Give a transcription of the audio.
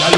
Salud.